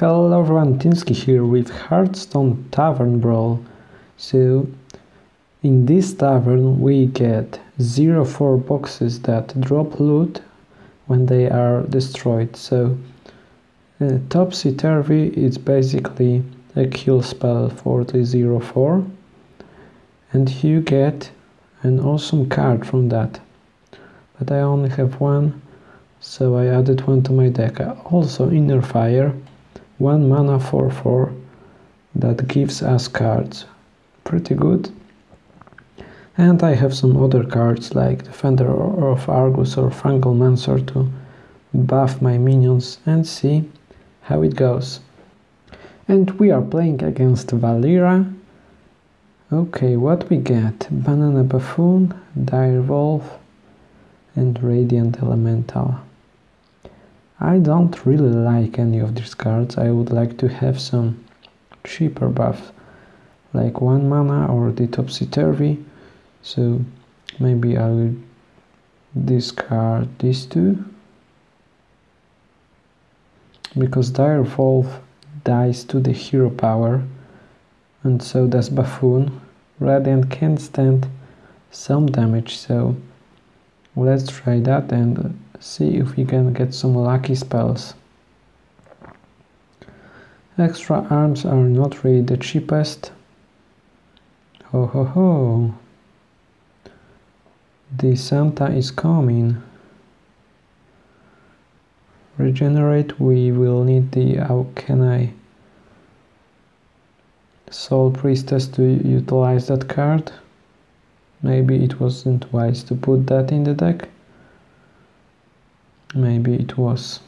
Hello everyone, Tinsky here with Hearthstone Tavern Brawl. So, in this tavern we get 0-4 boxes that drop loot when they are destroyed. So, uh, Topsy Turvy is basically a kill spell for the 0-4 and you get an awesome card from that. But I only have one, so I added one to my deck. Also Inner Fire 1 mana 4 4 that gives us cards. Pretty good. And I have some other cards like Defender of Argus or Fungalmancer to buff my minions and see how it goes. And we are playing against Valeera. Okay, what we get? Banana Buffoon, Dire Wolf and Radiant Elemental. I don't really like any of these cards. I would like to have some cheaper buffs like 1 mana or the Topsy-Turvy. So maybe I will discard these two. Because Dire Wolf dies to the hero power and so does Buffoon. Radiant can stand some damage so let's try that and see if we can get some lucky spells. Extra arms are not really the cheapest. Ho ho ho! The Santa is coming. Regenerate, we will need the how can I Soul Priestess to utilize that card. Maybe it wasn't wise to put that in the deck. Maybe it was.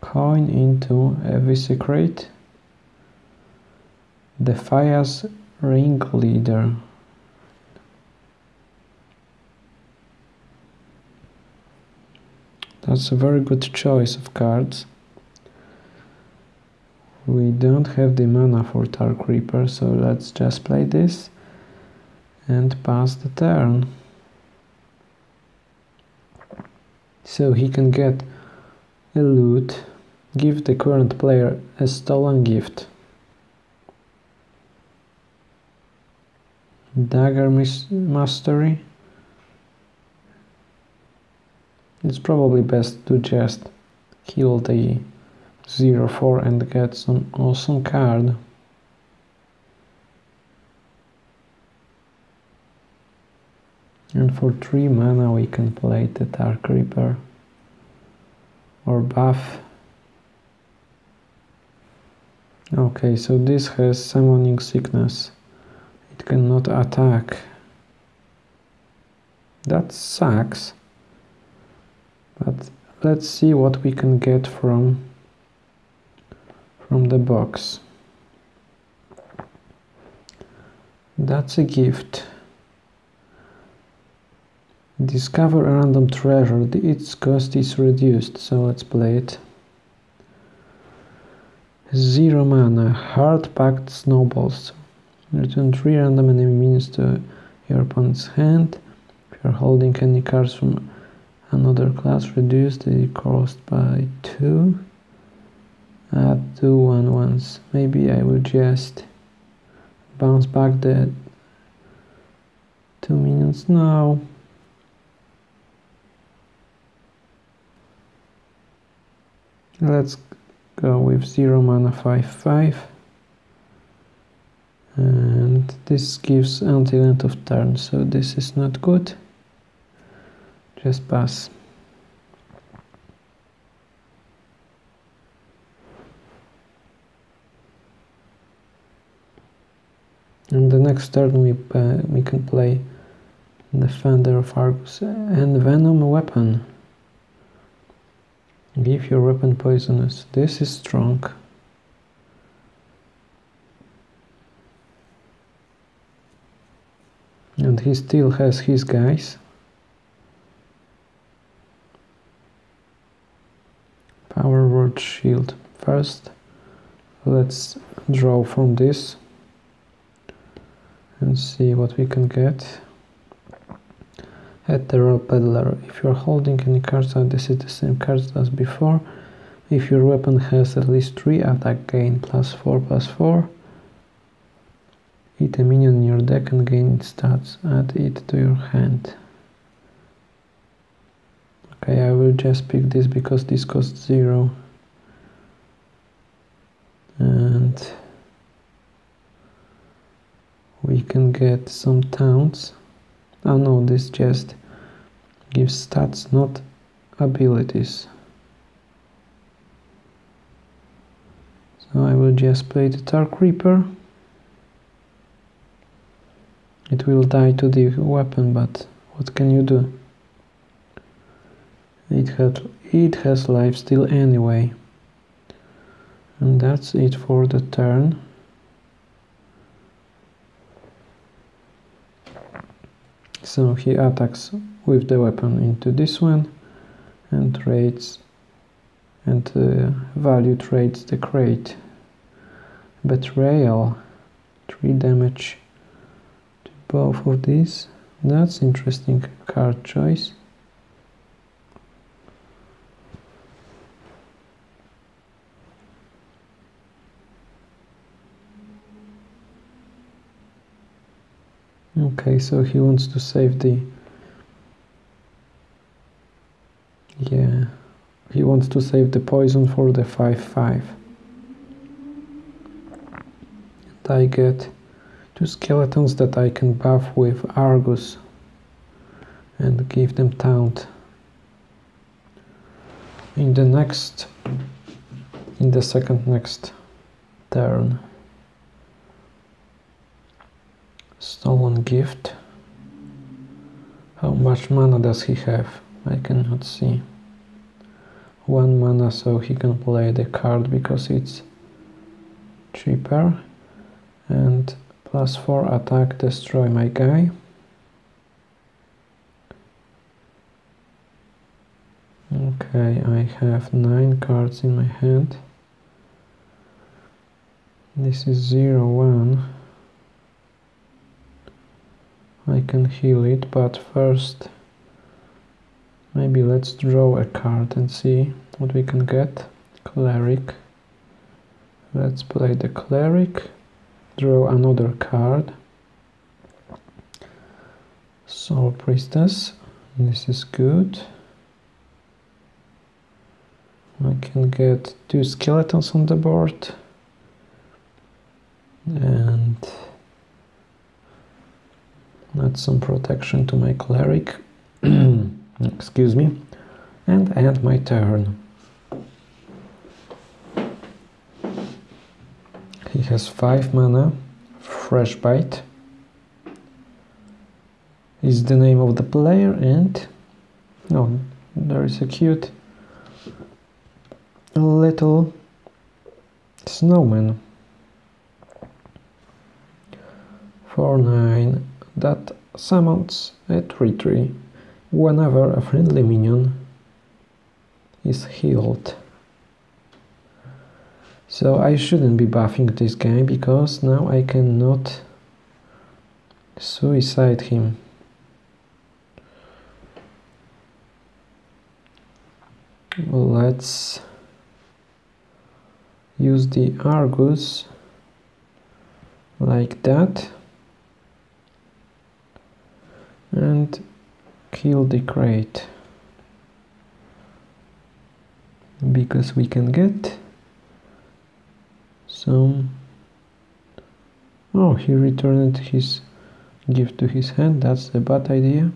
Coin into every secret The Fire's Ringleader. That's a very good choice of cards. We don't have the mana for Dark Reaper, so let's just play this and pass the turn. So he can get a loot, give the current player a stolen gift. Dagger Mastery. It's probably best to just kill the 0-4 and get some awesome card. And for 3 mana we can play the Dark Reaper or buff. Okay, so this has summoning sickness. It cannot attack. That sucks. But let's see what we can get from from the box. That's a gift. Discover a random treasure. Its cost is reduced, so let's play it. Zero mana. Hard-packed snowballs. Return three random enemy minions to your opponent's hand. If you're holding any cards from another class, reduce the cost by two. Add two one ones. Maybe I will just bounce back the two minions now. Let's go with 0 mana 5 5 and this gives until end of turn so this is not good. Just pass. And the next turn we, uh, we can play Defender of Argus and Venom Weapon Give your weapon poisonous. This is strong. And he still has his guys. Power word shield. First, let's draw from this and see what we can get. Ethereal Peddler, if you are holding any cards this is the same cards as before. if your weapon has at least 3 attack gain plus 4 plus 4 hit a minion in your deck and gain stats. Add it to your hand. Okay I will just pick this because this costs 0 and we can get some towns. Oh no this just gives stats not abilities. So I will just play the Dark Reaper. It will die to the weapon but what can you do? It had it has life still anyway. And that's it for the turn. So he attacks with the weapon into this one and trades and uh, value trades the crate. Betrayal 3 damage to both of these. That's interesting card choice. Okay so he wants to save the yeah he wants to save the poison for the 5-5 and I get two skeletons that I can buff with Argus and give them taunt in the next in the second next turn Stolen gift. How much mana does he have? I cannot see. One mana so he can play the card because it's cheaper. And plus 4 attack destroy my guy. Okay, I have 9 cards in my hand. This is 0, 1. I can heal it, but first maybe let's draw a card and see what we can get. Cleric. Let's play the Cleric. Draw another card. Soul Priestess. This is good. I can get two skeletons on the board. And add some protection to my cleric excuse me. And end my turn. He has 5 mana fresh bite. Is the name of the player and oh there is a cute little snowman. For 9 that summons a 3-3 whenever a friendly minion is healed. So I shouldn't be buffing this guy because now I cannot suicide him. Let's use the Argus like that and kill the crate because we can get some. Oh he returned his gift to his hand. That's a bad idea.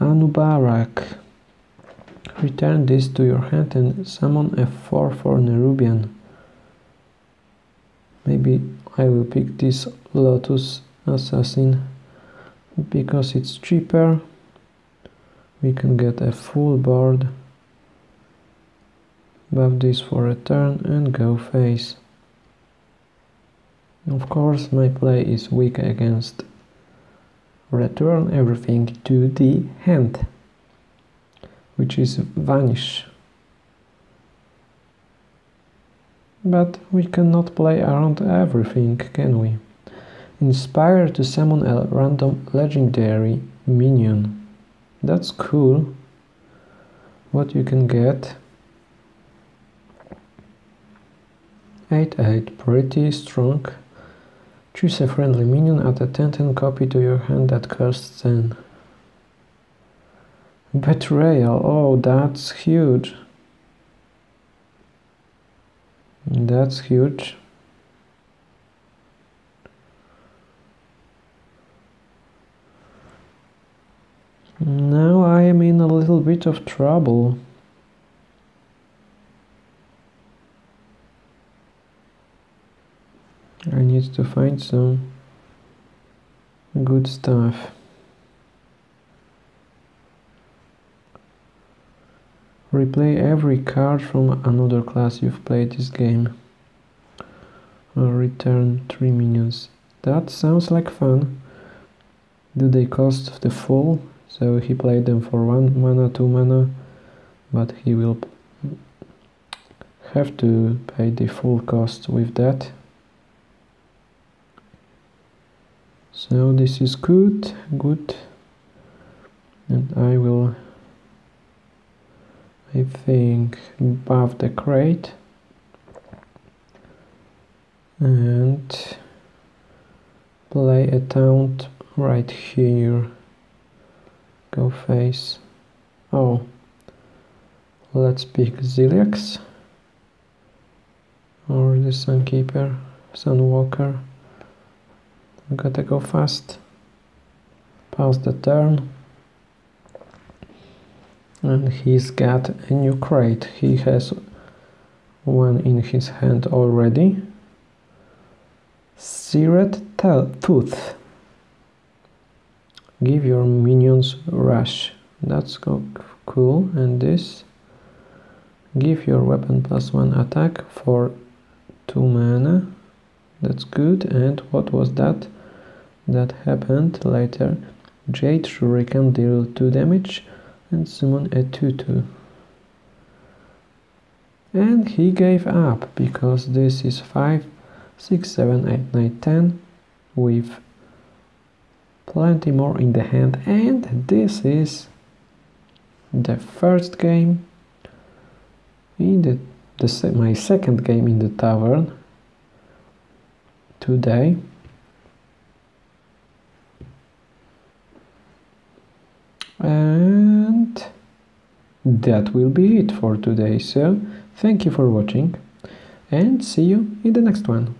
Anub'arak return this to your hand and summon a 4 for Nerubian. Maybe I will pick this Lotus Assassin because it's cheaper we can get a full board. Buff this for a turn and go face. Of course my play is weak against return everything to the hand which is vanish. But we cannot play around everything can we? Inspire to summon a random legendary minion. That's cool. What you can get. 8 8 pretty strong. Choose a friendly minion add a 10 10 copy to your hand that costs 10 betrayal. Oh that's huge. That's huge now I am in a little bit of trouble I need to find some good stuff. Replay every card from another class you've played this game. Return 3 minions. That sounds like fun. Do they cost the full? So he played them for 1 mana, 2 mana, but he will have to pay the full cost with that. so this is good good. And I will I think buff the crate. And play a taunt right here go face. Oh. Let's pick Ziliax or the Sunkeeper Sunwalker. Gotta go fast. Pass the turn. And he's got a new crate. He has one in his hand already. Serrated Tooth give your minions rush. That's cool. And this give your weapon plus one attack for two mana. That's good. And what was that? That happened later. Jade Shuriken deal 2 damage. And summon a 2-2 and he gave up because this is 5 6 7 8 9 10 with plenty more in the hand and this is the first game in the, the my second game in the tavern today. And that will be it for today so thank you for watching and see you in the next one